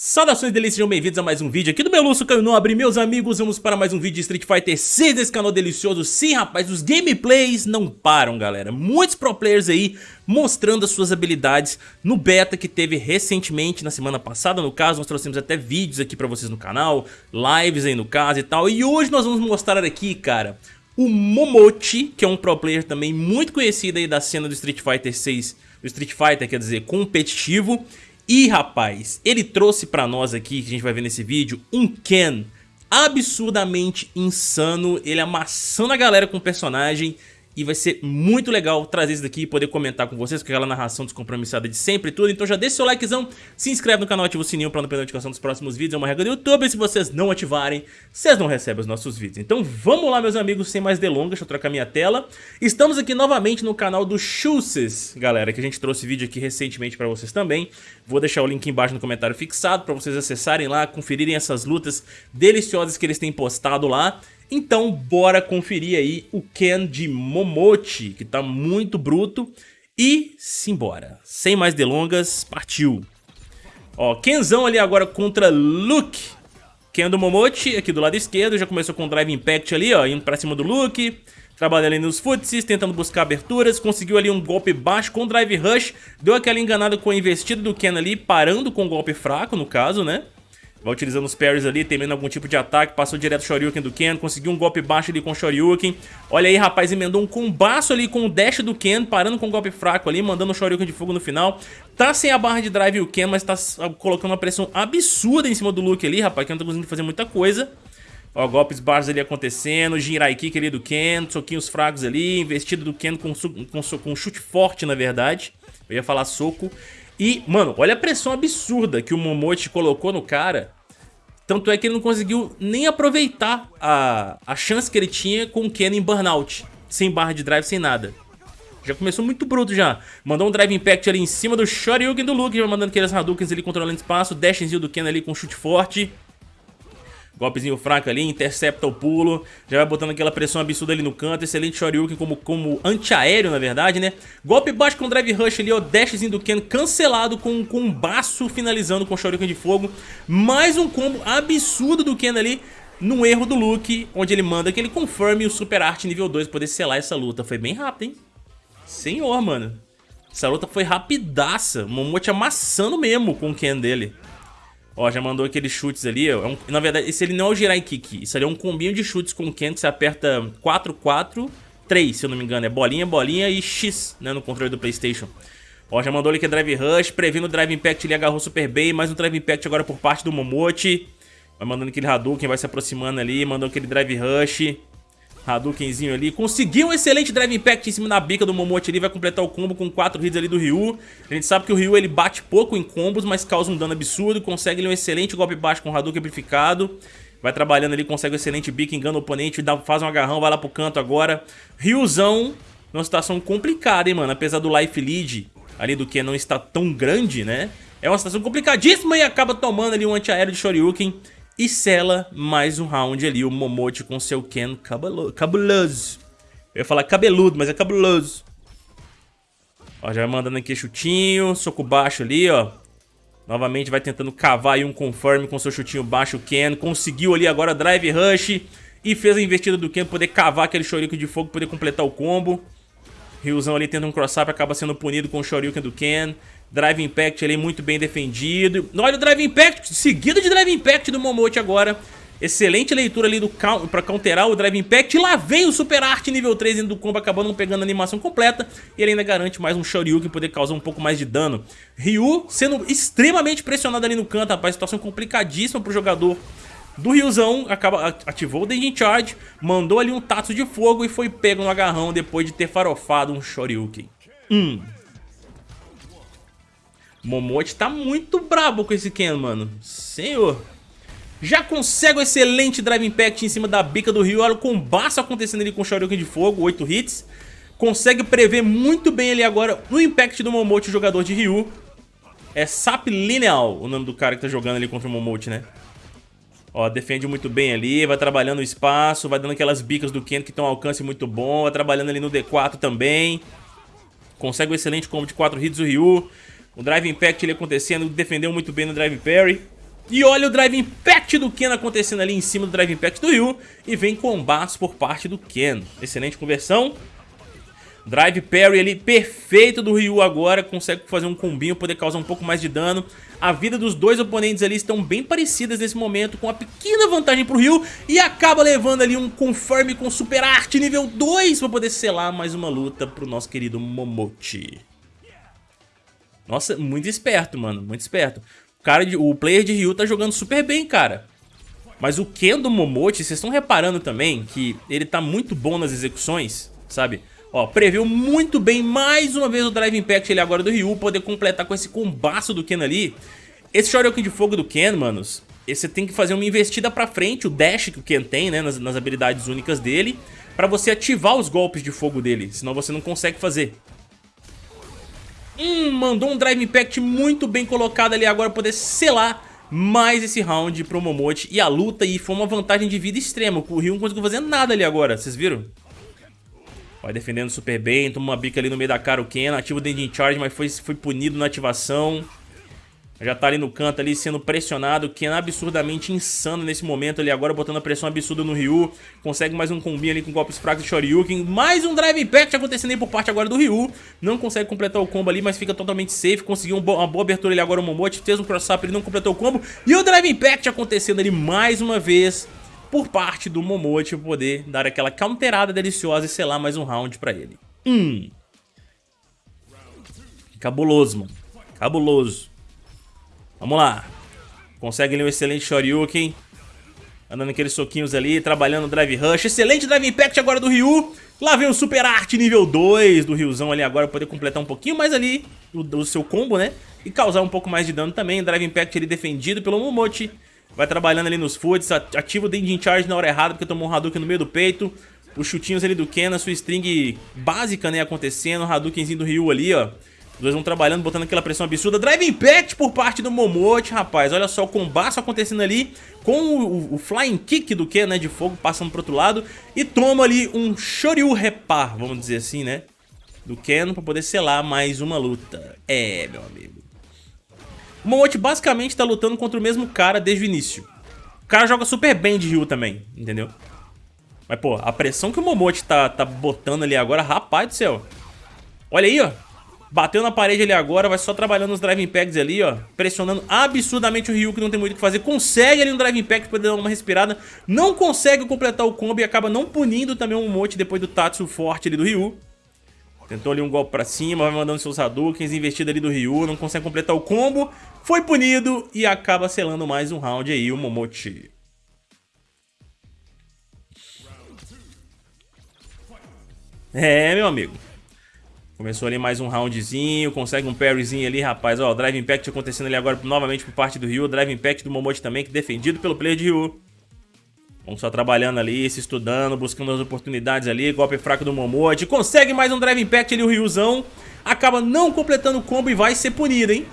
Saudações delícias, sejam bem-vindos a mais um vídeo aqui do meu Lúcio Nobre Meus amigos, vamos para mais um vídeo de Street Fighter 6 desse canal delicioso. Sim, rapaz, os gameplays não param, galera. Muitos pro players aí mostrando as suas habilidades no beta que teve recentemente, na semana passada no caso. Nós trouxemos até vídeos aqui pra vocês no canal, lives aí no caso e tal. E hoje nós vamos mostrar aqui, cara, o Momochi, que é um pro player também muito conhecido aí da cena do Street Fighter 6 Do Street Fighter, quer dizer, competitivo e rapaz, ele trouxe pra nós aqui, que a gente vai ver nesse vídeo, um Ken absurdamente insano, ele amassando a galera com o personagem e vai ser muito legal trazer isso daqui e poder comentar com vocês com aquela narração descompromissada de sempre e tudo. Então já deixa seu likezão, se inscreve no canal, ativa o sininho pra não perder a notificação dos próximos vídeos. É uma regra do YouTube e se vocês não ativarem, vocês não recebem os nossos vídeos. Então vamos lá, meus amigos, sem mais delongas, deixa eu trocar minha tela. Estamos aqui novamente no canal do Chuses, galera, que a gente trouxe vídeo aqui recentemente pra vocês também. Vou deixar o link embaixo no comentário fixado pra vocês acessarem lá, conferirem essas lutas deliciosas que eles têm postado lá. Então bora conferir aí o Ken de Momochi, que tá muito bruto. E simbora. Sem mais delongas, partiu. Ó, Kenzão ali agora contra Luke. Ken do Momochi, aqui do lado esquerdo, já começou com o Drive Impact ali, ó, indo pra cima do Luke. Trabalhando ali nos footsies, tentando buscar aberturas, conseguiu ali um golpe baixo com o Drive Rush, deu aquela enganada com a investida do Ken ali, parando com o golpe fraco, no caso, né? Vai utilizando os parries ali, temendo algum tipo de ataque. Passou direto o Shoryuken do Ken. Conseguiu um golpe baixo ali com o Shoryuken. Olha aí, rapaz, emendou um combaço ali com o dash do Ken. Parando com um golpe fraco ali, mandando o Shoryuken de fogo no final. Tá sem a barra de drive o Ken, mas tá colocando uma pressão absurda em cima do Luke ali, rapaz. Que não tá conseguindo fazer muita coisa. Ó, golpes baixos ali acontecendo, Jinrai Kick ali do Ken, soquinhos fracos ali, investido do Ken com, com, com chute forte, na verdade. Eu ia falar soco. E, mano, olha a pressão absurda que o Momote colocou no cara. Tanto é que ele não conseguiu nem aproveitar a, a chance que ele tinha com o Ken em Burnout. Sem barra de drive, sem nada. Já começou muito bruto já. Mandou um Drive Impact ali em cima do Shoryuken do Luke, já mandando aqueles Hadoukens ali controlando espaço. Dashzinho do Ken ali com chute forte. Golpezinho fraco ali, intercepta o pulo, já vai botando aquela pressão absurda ali no canto, excelente Shoryuken como, como antiaéreo na verdade, né? Golpe baixo com Drive Rush ali, ó, dashzinho do Ken cancelado com, com um baço finalizando com Shoryuken de fogo. Mais um combo absurdo do Ken ali, no erro do Luke, onde ele manda que ele confirme o Super Art nível 2 poder selar essa luta. Foi bem rápido, hein? Senhor, mano. Essa luta foi rapidaça, Momote amassando mesmo com o Ken dele. Ó, já mandou aqueles chutes ali. É um, na verdade, esse ele não é o Jirai Kick. Isso ali é um combinho de chutes com o Ken que você aperta 4, 4, 3, se eu não me engano. É bolinha, bolinha e X, né, no controle do Playstation. Ó, já mandou ali que é Drive Rush. Prevendo o Drive Impact, ele agarrou super bem. Mais um Drive Impact agora por parte do Momote. Vai mandando aquele Hadouken, vai se aproximando ali. Mandou aquele Drive Rush. Hadoukenzinho ali. Conseguiu um excelente Drive Impact em cima da bica do Momote ali. Vai completar o combo com 4 hits ali do Ryu. A gente sabe que o Ryu ele bate pouco em combos, mas causa um dano absurdo. Consegue ali um excelente golpe baixo com Hadouken amplificado. Vai trabalhando ali, consegue um excelente bico, engana o oponente, dá, faz um agarrão, vai lá pro canto agora. Ryuzão, numa situação complicada, hein, mano. Apesar do life lead ali do que não está tão grande, né? É uma situação complicadíssima e acaba tomando ali um antiaéreo de Shoryuken. E sela mais um round ali, o Momote com seu Ken cabuloso. Eu ia falar cabeludo, mas é cabuloso. Ó, já vai mandando aqui chutinho, soco baixo ali, ó. Novamente vai tentando cavar aí um confirm com seu chutinho baixo, o Ken. Conseguiu ali agora drive rush e fez a investida do Ken poder cavar aquele Shoryuken de fogo, poder completar o combo. Ryuzão ali tenta um cross-up, acaba sendo punido com o Shoryuken do Ken. Drive Impact ali muito bem defendido. Olha o Drive Impact, seguido de Drive Impact do Momote agora. Excelente leitura ali do pra counterar o Drive Impact. E lá vem o Super Art nível 3 dentro do combo, acabando pegando a animação completa. E ele ainda garante mais um Shoryuken poder causar um pouco mais de dano. Ryu sendo extremamente pressionado ali no canto, rapaz. Situação complicadíssima pro jogador do Ryuzão. Acaba, ativou o Dengin Charge, mandou ali um Tatsu de fogo e foi pego no agarrão depois de ter farofado um Shoryuken. Hum, Momote tá muito brabo com esse Ken, mano. Senhor. Já consegue o excelente Drive Impact em cima da bica do Ryu. Olha o combaço acontecendo ali com o Shoryuken de fogo, 8 hits. Consegue prever muito bem ali agora no Impact do Momote, o jogador de Ryu. É Sap Lineal, o nome do cara que tá jogando ali contra o Momote, né? Ó, defende muito bem ali, vai trabalhando o espaço, vai dando aquelas bicas do Ken que tem um alcance muito bom, vai trabalhando ali no D4 também. Consegue um excelente combo de 4 hits do Ryu. O Drive Impact ele acontecendo, defendeu muito bem no Drive Parry. E olha o Drive Impact do Ken acontecendo ali em cima do Drive Impact do Ryu. E vem combates por parte do Ken. Excelente conversão. Drive Parry ali perfeito do Ryu agora, consegue fazer um combinho, poder causar um pouco mais de dano. A vida dos dois oponentes ali estão bem parecidas nesse momento, com uma pequena vantagem pro Ryu. E acaba levando ali um Confirm com Super Art nível 2 para poder selar mais uma luta pro nosso querido Momochi. Nossa, muito esperto, mano, muito esperto. O, cara de, o player de Ryu tá jogando super bem, cara. Mas o Ken do Momochi, vocês estão reparando também que ele tá muito bom nas execuções, sabe? Ó, previu muito bem mais uma vez o Drive Impact ele agora do Ryu, poder completar com esse combaço do Ken ali. Esse Shoryuken de fogo do Ken, manos, você tem que fazer uma investida pra frente, o dash que o Ken tem, né, nas, nas habilidades únicas dele, pra você ativar os golpes de fogo dele, senão você não consegue fazer. Hum, mandou um Drive Impact muito bem colocado ali agora poder selar mais esse round pro Momote e a luta e foi uma vantagem de vida extrema, o Ryu não conseguiu fazer nada ali agora, vocês viram? Vai defendendo super bem, toma uma bica ali no meio da cara o Ken, ativa o Dending Charge, mas foi, foi punido na ativação. Já tá ali no canto ali sendo pressionado, o Ken absurdamente insano nesse momento ali agora, botando a pressão absurda no Ryu. Consegue mais um combinho ali com golpes fracos de Shoryuken. Mais um Drive Impact acontecendo aí por parte agora do Ryu. Não consegue completar o combo ali, mas fica totalmente safe. Conseguiu uma boa abertura ali agora o Momote, fez um cross-up, ele não completou o combo. E o Drive Impact acontecendo ali mais uma vez por parte do Momote poder dar aquela counterada deliciosa e selar mais um round pra ele. Hum. Cabuloso, mano. Cabuloso. Vamos lá. Consegue ali um excelente Shoryuken. Andando aqueles soquinhos ali, trabalhando o Drive Rush. Excelente Drive Impact agora do Ryu. Lá vem o Super Art nível 2 do Ryuzão ali agora, poder completar um pouquinho mais ali o, o seu combo, né? E causar um pouco mais de dano também. Drive Impact ali defendido pelo Momote. Vai trabalhando ali nos foods, ativa o Dending Charge na hora errada porque tomou um Hadouken no meio do peito. Os chutinhos ali do Ken, a sua string básica, né, acontecendo. O Hadoukenzinho do Ryu ali, ó. Os dois vão trabalhando, botando aquela pressão absurda. Drive Impact por parte do Momote, rapaz. Olha só o combate acontecendo ali com o, o, Flying Kick do Ken, né, de fogo, passando pro outro lado. E toma ali um Shoryu Repar, vamos dizer assim, né, do Ken pra poder selar mais uma luta. É, meu amigo. O Momote basicamente tá lutando contra o mesmo cara desde o início. O cara joga super bem de Ryu também, entendeu? Mas, pô, a pressão que o Momote tá, tá botando ali agora, rapaz do céu. Olha aí, ó. Bateu na parede ali agora, vai só trabalhando os Drive Impacts ali, ó. Pressionando absurdamente o Ryu, que não tem muito o que fazer. Consegue ali um Drive Impact pra poder dar uma respirada. Não consegue completar o combo e acaba não punindo também o Momote depois do Tatsu forte ali do Ryu. Tentou ali um golpe pra cima, vai mandando seus Hadoukens, investida ali do Ryu, não consegue completar o combo. Foi punido e acaba selando mais um round aí, o Momochi. É, meu amigo. Começou ali mais um roundzinho, consegue um parryzinho ali, rapaz. Ó, o Drive Impact acontecendo ali agora novamente por parte do Ryu. Drive Impact do Momochi também, que defendido pelo player de Ryu. Vamos só trabalhando ali, se estudando, buscando as oportunidades ali. Golpe fraco do Momote. Consegue mais um Drive Impact ali, o Ryuzão. Acaba não completando o combo e vai ser punido, hein?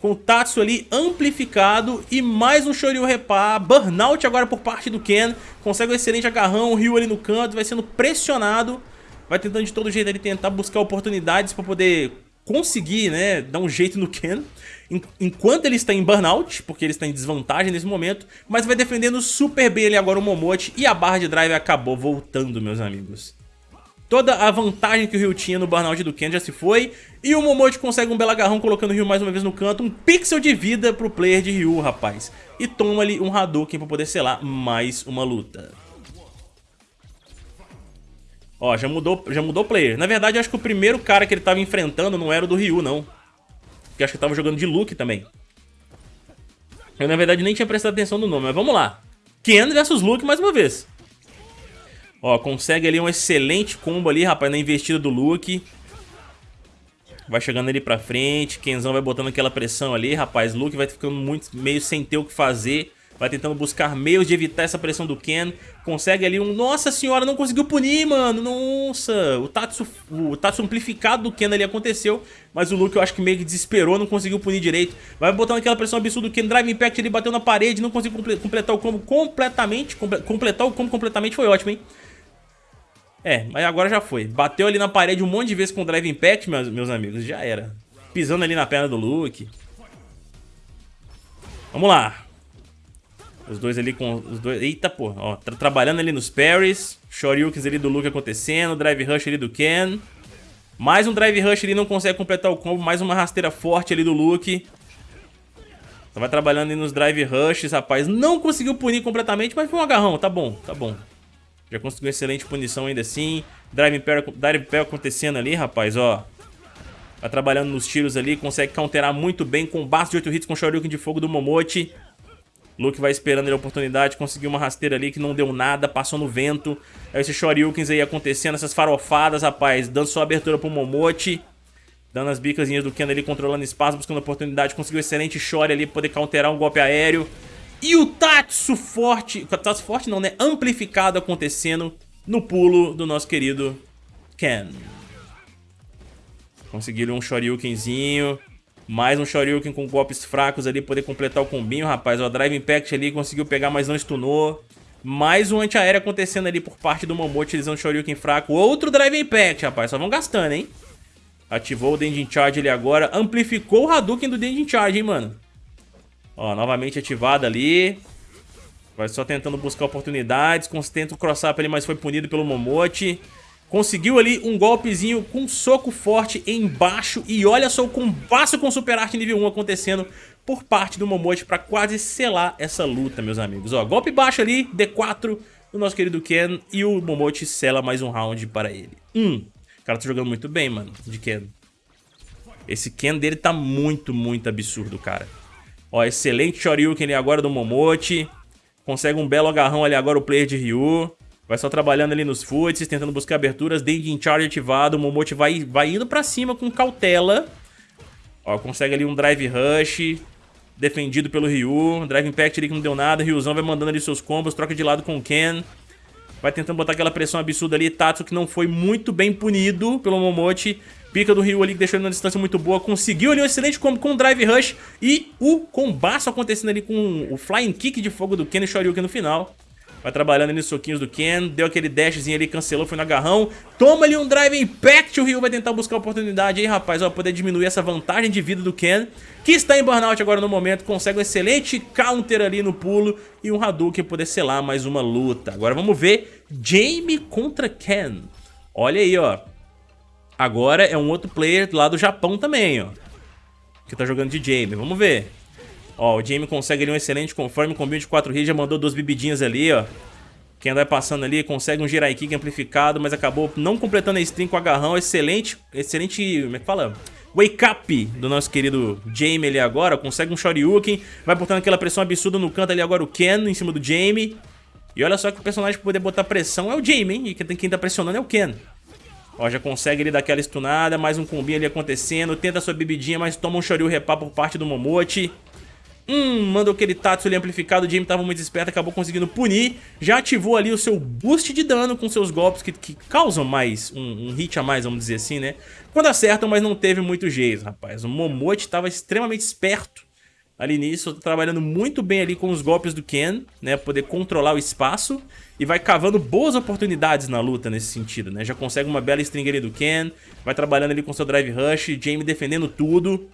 Com o Tatsu ali amplificado e mais um Shoryu Repar. Burnout agora por parte do Ken. Consegue um excelente agarrão, o Ryu ali no canto, vai sendo pressionado. Vai tentando de todo jeito ali tentar buscar oportunidades para poder conseguir, né, dar um jeito no Ken enquanto ele está em burnout, porque ele está em desvantagem nesse momento, mas vai defendendo super bem ali agora o Momote e a barra de drive acabou voltando, meus amigos. Toda a vantagem que o Ryu tinha no burnout do Ken já se foi e o Momote consegue um belo agarrão colocando o Ryu mais uma vez no canto, um pixel de vida pro player de Ryu, rapaz. E toma ali um Hadouken para poder selar mais uma luta. Ó, já mudou, já mudou o player. Na verdade, acho que o primeiro cara que ele estava enfrentando não era o do Ryu, não. Porque acho que tava jogando de Luke também. Eu, na verdade, nem tinha prestado atenção no nome, mas vamos lá. Ken versus Luke mais uma vez. Ó, consegue ali um excelente combo ali, rapaz, na investida do Luke. Vai chegando ali pra frente, Kenzão vai botando aquela pressão ali, rapaz. Luke vai ficando muito meio sem ter o que fazer. Vai tentando buscar meios de evitar essa pressão do Ken. Consegue ali um... Nossa senhora, não conseguiu punir, mano. Nossa. O Tatsu, o Tatsu amplificado do Ken ali aconteceu. Mas o Luke eu acho que meio que desesperou, não conseguiu punir direito. Vai botando aquela pressão absurda do Ken. Drive Impact ele bateu na parede, não conseguiu completar o combo completamente. Comple completar o combo completamente foi ótimo, hein. É, mas agora já foi. Bateu ali na parede um monte de vezes com o Drive Impact, meus, meus amigos. Já era. Pisando ali na perna do Luke. Vamos lá. Os dois ali com os dois... Eita, porra. Ó, tra trabalhando ali nos parries. Shoryukens ali do Luke acontecendo. Drive Rush ali do Ken. Mais um Drive Rush ali, não consegue completar o combo. Mais uma rasteira forte ali do Luke. Vai trabalhando ali nos Drive Rushes, rapaz. Não conseguiu punir completamente, mas foi um agarrão. Tá bom, tá bom. Já conseguiu excelente punição ainda assim. Drive Impel, Drive Impel acontecendo ali, rapaz, ó. Vai trabalhando nos tiros ali, consegue counterar muito bem com base de 8 hits com Shoryuken de fogo do Momote. Luke vai esperando a oportunidade, conseguiu uma rasteira ali que não deu nada, passou no vento. Aí esses Shoryukens aí acontecendo, essas farofadas, rapaz, dando sua abertura pro Momote. Dando as bicasinhas do Ken ali, controlando espaço, buscando oportunidade. Conseguiu excelente Shory ali, poder counterar um golpe aéreo. E o Tatsu forte, Tatsu forte não, né? Amplificado acontecendo no pulo do nosso querido Ken. Conseguiram um Shoryukenzinho. Mais um Shoryuken com golpes fracos ali, poder completar o combinho, rapaz. O Drive Impact ali conseguiu pegar, mas não stunou. Mais um antiaéreo acontecendo ali por parte do Momo, utilizando o Shoryuken fraco. Outro Drive Impact, rapaz. Só vão gastando, hein? Ativou o Dendin Charge ali agora. Amplificou o Hadouken do Dendin Charge, hein, mano. Ó, novamente ativado ali. Vai só tentando buscar oportunidades. Tenta o cross-up ali, mas foi punido pelo Momote. Conseguiu ali um golpezinho com um soco forte embaixo. E olha só o combaço com Super Arte nível 1 acontecendo por parte do Momote para quase selar essa luta, meus amigos. Ó, golpe baixo ali, D4 do nosso querido Ken. E o Momote sela mais um round para ele. Hum, o cara tá jogando muito bem, mano, de Ken. Esse Ken dele tá muito, muito absurdo, cara. Ó, excelente Shoryuken ali agora do Momote. Consegue um belo agarrão ali agora o player de Ryu. Vai só trabalhando ali nos foots, tentando buscar aberturas. Dendin Charge ativado. O Momote vai, vai indo pra cima com cautela. Ó, consegue ali um Drive Rush. Defendido pelo Ryu. Drive Impact ali que não deu nada. Ryuzão vai mandando ali seus combos. Troca de lado com o Ken. Vai tentando botar aquela pressão absurda ali. Tatsu que não foi muito bem punido pelo Momote. Pica do Ryu ali que deixou ele numa distância muito boa. Conseguiu ali um excelente combo com o Drive Rush. E o combaço acontecendo ali com o Flying Kick de fogo do Ken e Shoryuken no final. Vai trabalhando ali nos soquinhos do Ken. Deu aquele dashzinho ali, cancelou, foi no agarrão. Toma ali um Drive Impact. O Ryu vai tentar buscar oportunidade aí, rapaz. Ó, poder diminuir essa vantagem de vida do Ken. Que está em burnout agora no momento. Consegue um excelente counter ali no pulo. E um Hadouken poder selar mais uma luta. Agora vamos ver Jamie contra Ken. Olha aí, ó. Agora é um outro player lá do Japão também, ó. Que tá jogando de Jamie. Vamos ver. Ó, o Jamie consegue ali um excelente conforme, combinho de 4 hits, já mandou duas bebidinhas ali, ó. Quem vai passando ali consegue um Jirai Kick amplificado, mas acabou não completando a string com agarrão. Excelente, excelente, como é que fala? Wake up do nosso querido Jamie ali agora. Consegue um Shoryuken, vai botando aquela pressão absurda no canto ali agora o Ken em cima do Jamie. E olha só que o personagem pra poder botar pressão é o Jamie, hein? E quem tá pressionando é o Ken. Ó, já consegue ele dar aquela stunada, mais um combinho ali acontecendo. Tenta sua bebidinha, mas toma um Shoryu repá por parte do Momote. Hum, mandou aquele Tatsu ali amplificado, o Jamie tava muito esperto, acabou conseguindo punir. Já ativou ali o seu boost de dano com seus golpes que, que causam mais, um, um, hit a mais, vamos dizer assim, né? Quando acertam, mas não teve muito jeito, rapaz. O Momote tava extremamente esperto ali nisso, trabalhando muito bem ali com os golpes do Ken, né? Poder controlar o espaço e vai cavando boas oportunidades na luta nesse sentido, né? Já consegue uma bela string ali do Ken, vai trabalhando ali com seu Drive Rush, Jamie defendendo tudo.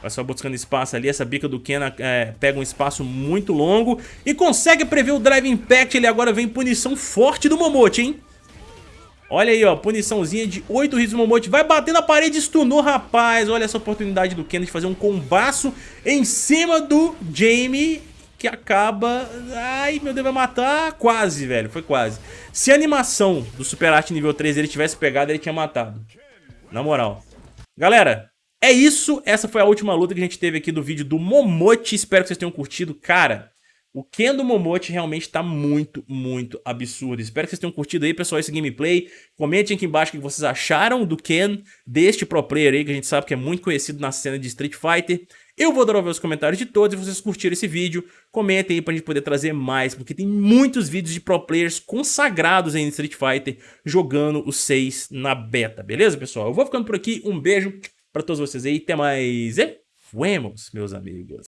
Vai só buscando espaço ali, essa bica do Ken é, pega um espaço muito longo e consegue prever o Drive Impact. Ele agora vem punição forte do Momote, hein? Olha aí, ó, puniçãozinha de 8 hits do Momote. Vai bater na parede e stunou, rapaz. Olha essa oportunidade do Ken de fazer um combaço em cima do Jamie que acaba... Ai, meu Deus, vai matar? Quase, velho, foi quase. Se a animação do Super Art nível 3 ele tivesse pegado, ele tinha matado. Na moral. Galera, é isso, essa foi a última luta que a gente teve aqui do vídeo do Momote, espero que vocês tenham curtido. Cara, o Ken do Momote realmente tá muito, muito absurdo. Espero que vocês tenham curtido aí, pessoal, esse gameplay. Comentem aqui embaixo o que vocês acharam do Ken, deste pro player aí, que a gente sabe que é muito conhecido na cena de Street Fighter. Eu vou adorar ver os comentários de todos, e vocês curtiram esse vídeo, comentem aí pra gente poder trazer mais, porque tem muitos vídeos de pro players consagrados aí em Street Fighter, jogando os 6 na beta, beleza, pessoal? Eu vou ficando por aqui, um beijo para todos vocês aí. Até mais e fuemos, meus amigos.